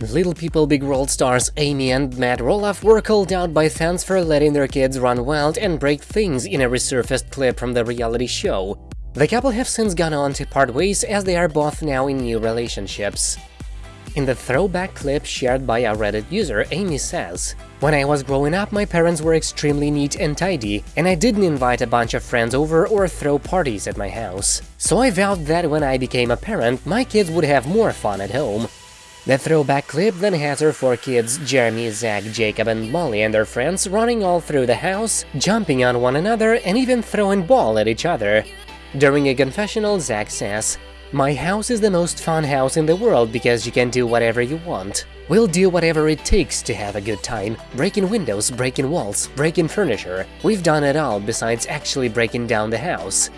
Little People Big World stars Amy and Matt Roloff were called out by fans for letting their kids run wild and break things in a resurfaced clip from the reality show. The couple have since gone on to part ways as they are both now in new relationships. In the throwback clip shared by a Reddit user, Amy says, When I was growing up, my parents were extremely neat and tidy, and I didn't invite a bunch of friends over or throw parties at my house. So I vowed that when I became a parent, my kids would have more fun at home. The throwback clip then has her four kids, Jeremy, Zach, Jacob and Molly and their friends running all through the house, jumping on one another and even throwing ball at each other. During a confessional, Zach says, My house is the most fun house in the world because you can do whatever you want. We'll do whatever it takes to have a good time, breaking windows, breaking walls, breaking furniture. We've done it all besides actually breaking down the house.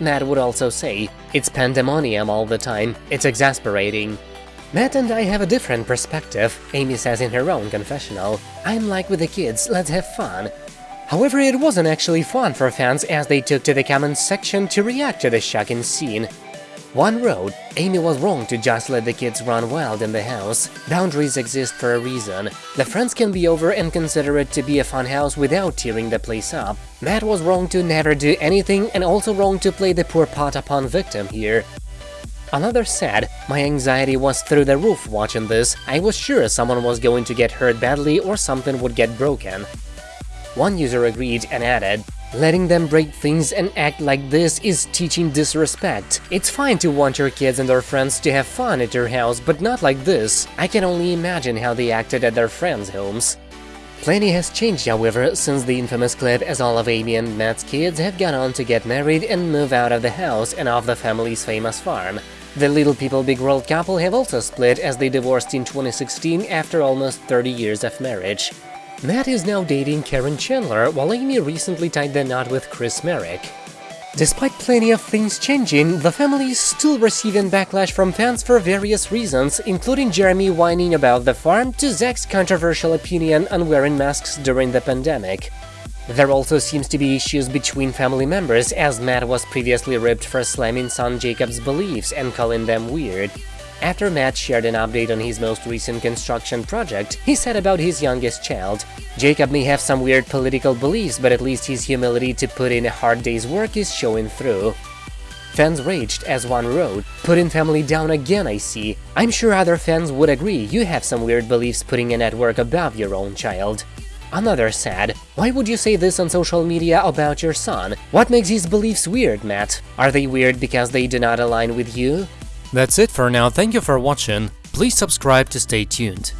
Matt would also say, It's pandemonium all the time, it's exasperating. Matt and I have a different perspective, Amy says in her own confessional. I'm like with the kids, let's have fun. However, it wasn't actually fun for fans as they took to the comments section to react to the shocking scene. One wrote, Amy was wrong to just let the kids run wild in the house. Boundaries exist for a reason. The friends can be over and consider it to be a fun house without tearing the place up. Matt was wrong to never do anything and also wrong to play the poor Patapon victim here. Another said, my anxiety was through the roof watching this, I was sure someone was going to get hurt badly or something would get broken. One user agreed and added, Letting them break things and act like this is teaching disrespect. It's fine to want your kids and their friends to have fun at your house, but not like this. I can only imagine how they acted at their friends' homes. Plenty has changed, however, since the infamous clip as all of Amy and Matt's kids have gone on to get married and move out of the house and off the family's famous farm. The Little People Big World couple have also split as they divorced in 2016 after almost 30 years of marriage. Matt is now dating Caryn Chandler, while Amy recently tied the knot with Chris Marek. Despite plenty of things changing, the family is still receiving backlash from fans for various reasons, including Jeremy whining about the farm to Zach's controversial opinion on wearing masks during the pandemic. There also seems to be issues between family members, as Matt was previously ripped for slamming son Jacob's beliefs and calling them weird. After Matt shared an update on his most recent construction project, he said about his youngest child, Jacob may have some weird political beliefs, but at least his humility to put in a hard day's work is showing through. Fans raged as one wrote, putting family down again I see. I'm sure other fans would agree you have some weird beliefs putting a network above your own child. Another said, Why would you say this on social media about your son? What makes his beliefs weird, Matt? Are they weird because they do not align with you? That's it for now, thank you for watching, please subscribe to stay tuned.